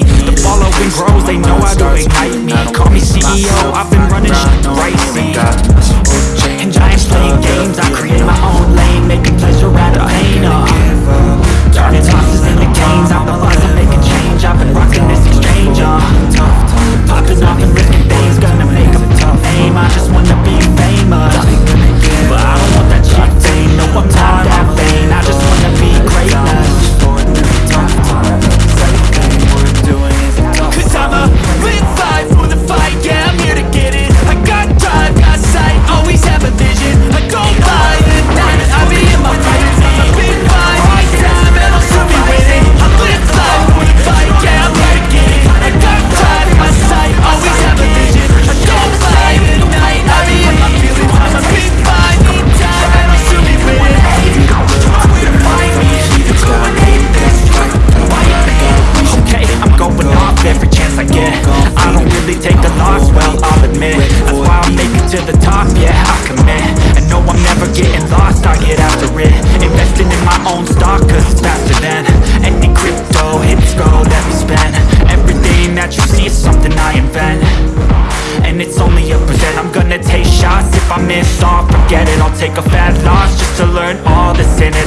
The following grows, they know I don't ignite me. Call me CEO, I've been running shit right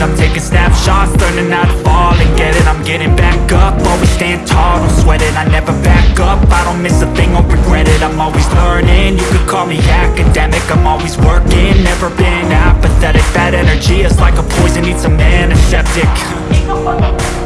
I'm taking snapshots Learning how to fall and get it. I'm getting back up Always stand tall, don't sweat it. I never back up I don't miss a thing, I'll regret it. I'm always learning You could call me academic. I'm always working Never been apathetic. That energy is like a poison Needs a man, a septic.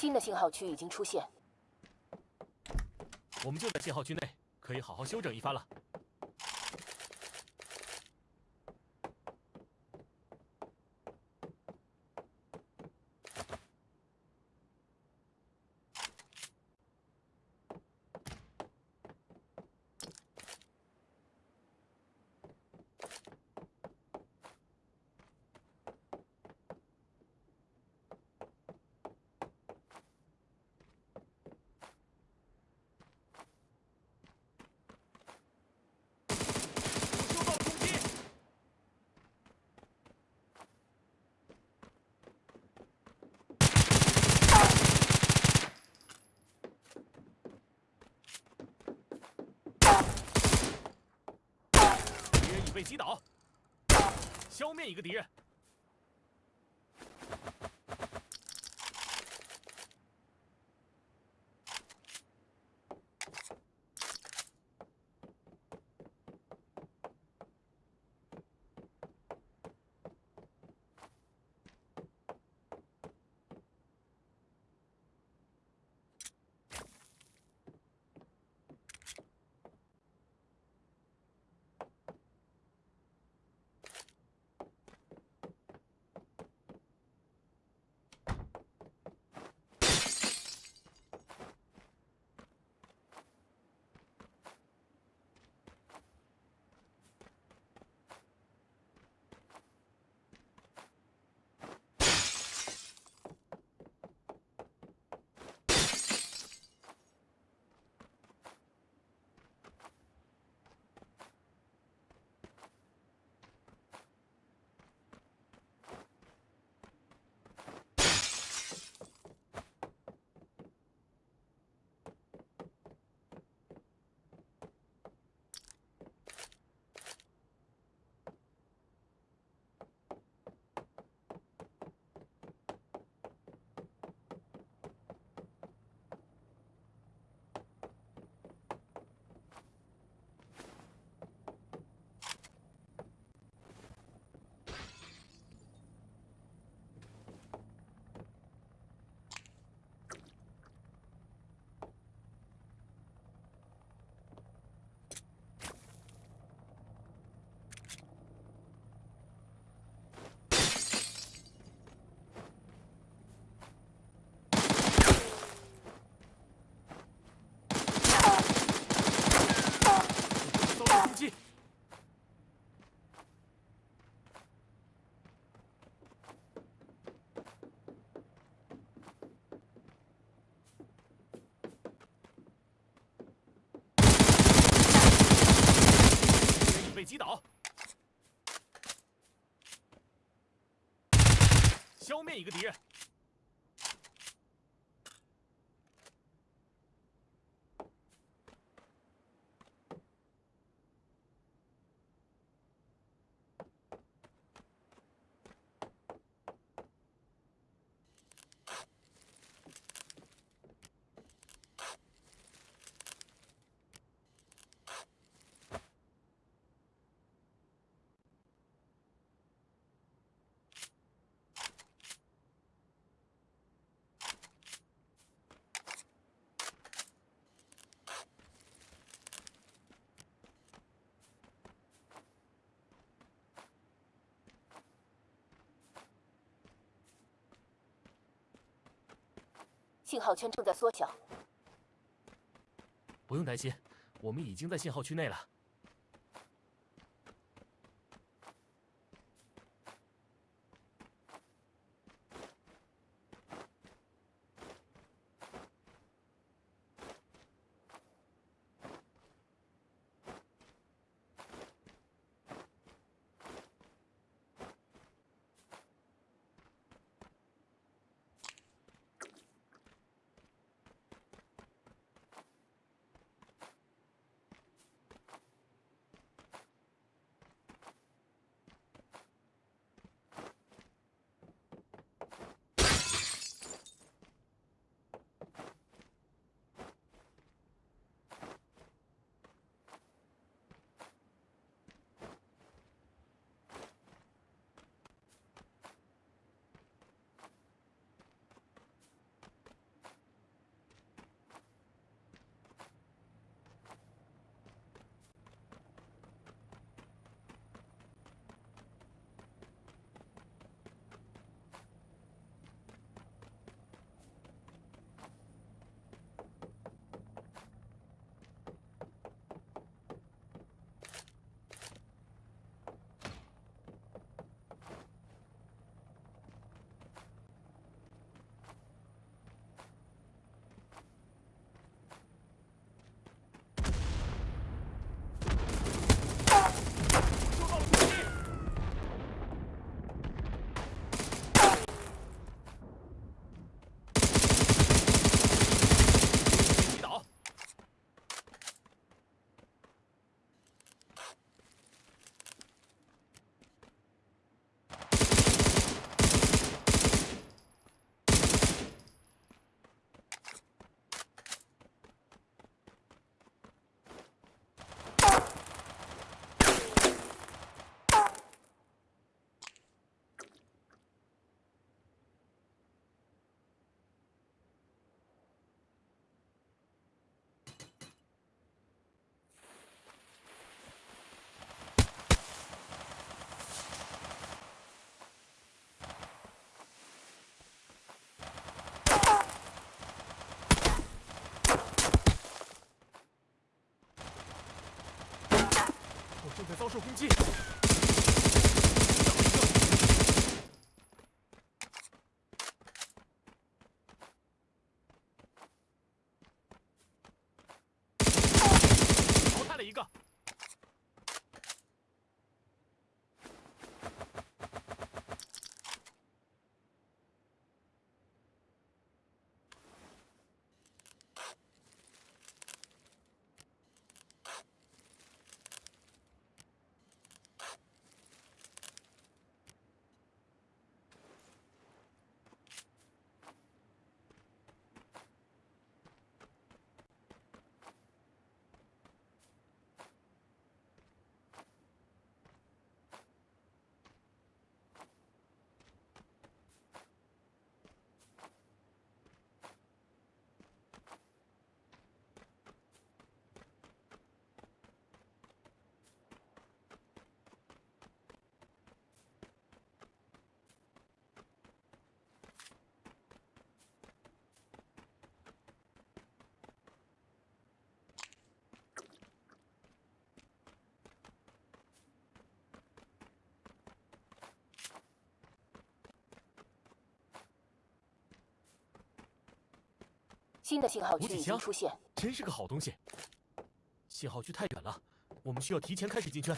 新的信号区已经出现，我们就在信号区内，可以好好休整一番了。被击倒，消灭一个敌人。一个敌人。信号圈正在缩小。不用担心，我们已经在信号区内了。受攻击。新的信号区已经出现，真是个好东西。信号区太远了，我们需要提前开始进圈。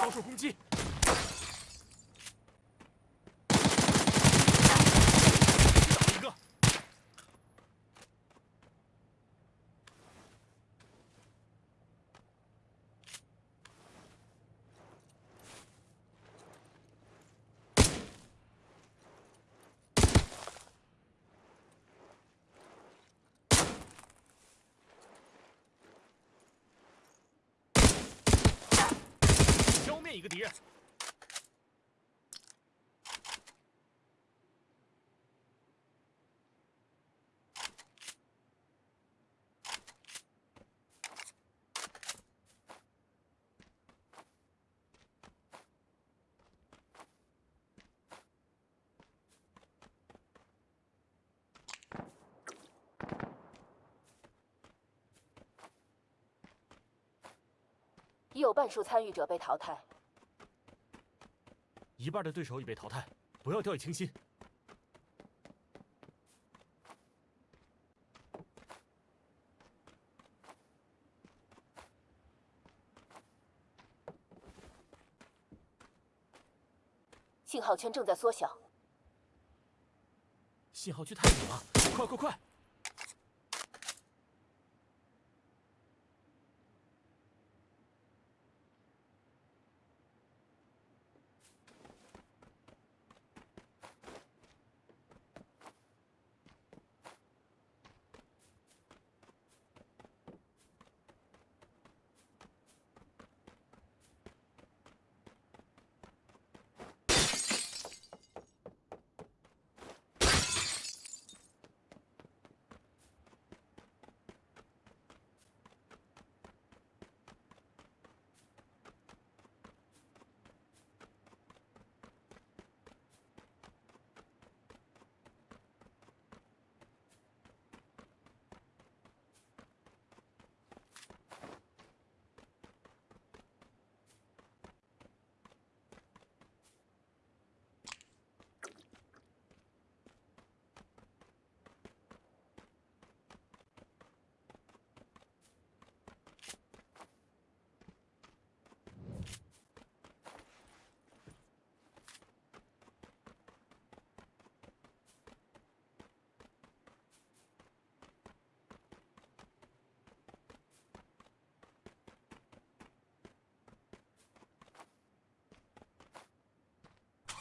遭受攻击。击倒一个。消灭一个敌人。已有半数参与者被淘汰。一半的对手已被淘汰，不要掉以轻心。信号圈正在缩小，信号区太远了，快快快！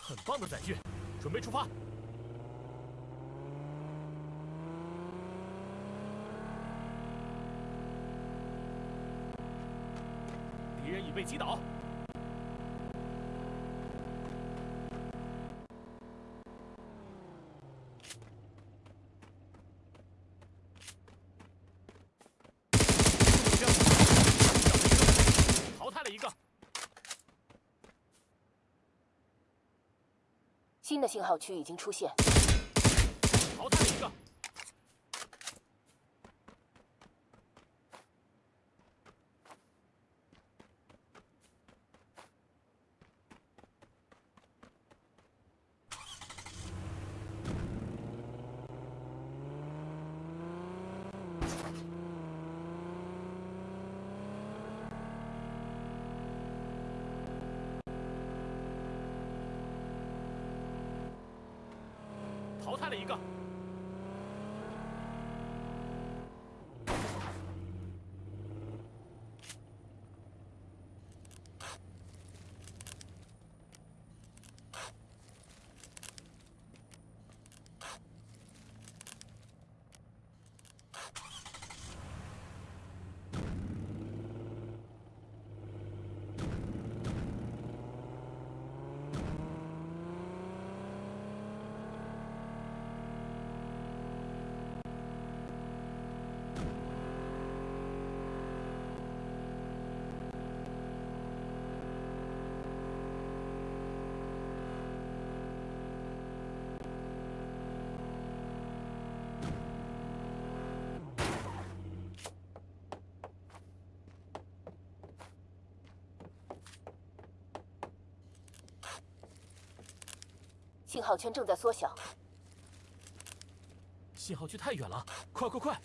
很棒的载具准备出发。敌人已被击倒。新的信号区已经出现，淘汰一个，淘汰了一个，信号圈正在缩小，信号区太远了，快快快！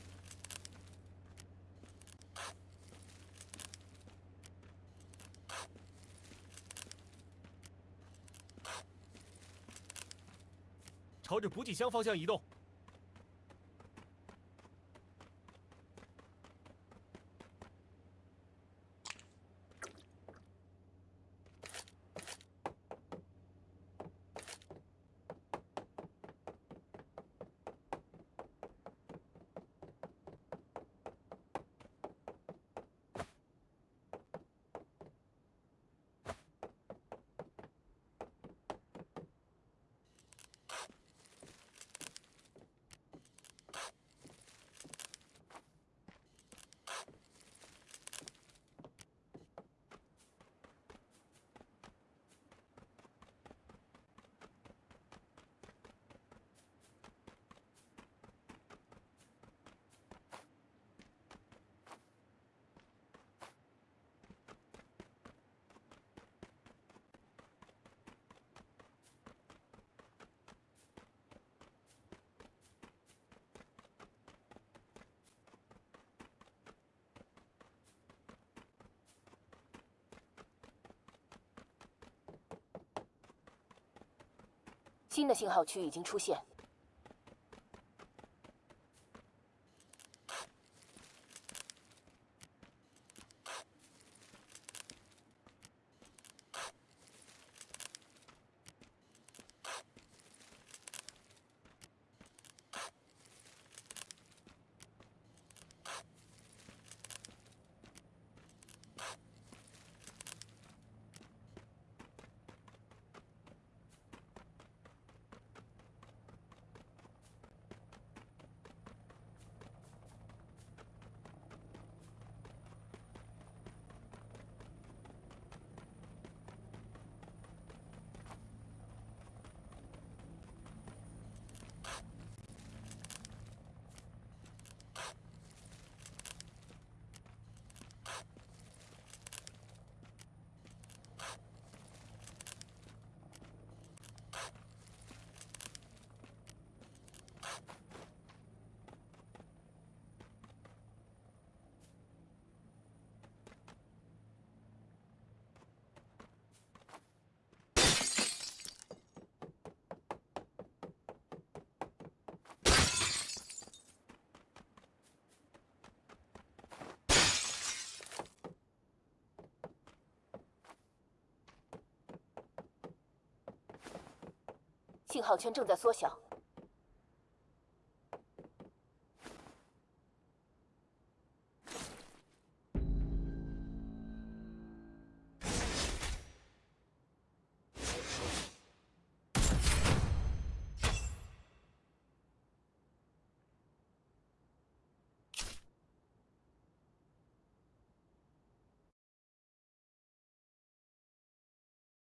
朝着补给箱方向移动。新的信号区已经出现，信号圈正在缩小，